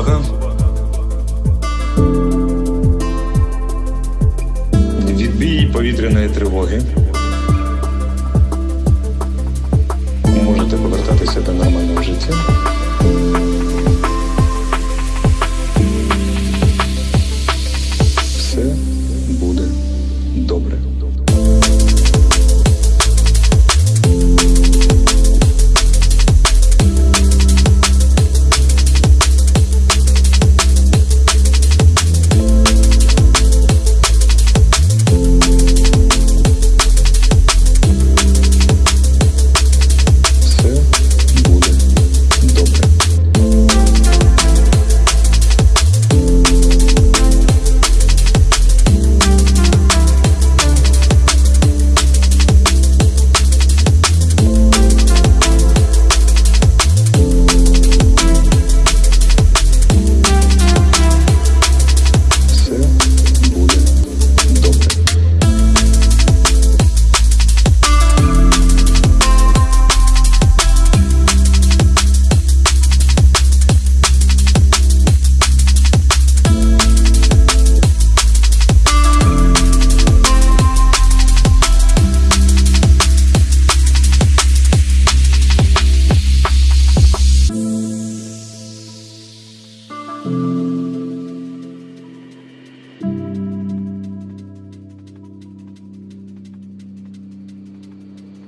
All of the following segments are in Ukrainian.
увага. Відбій повітряної тривоги. Можете повертатися до нормального життя.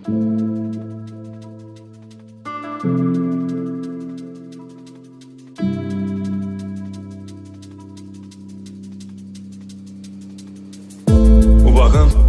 O barranco